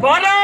বলো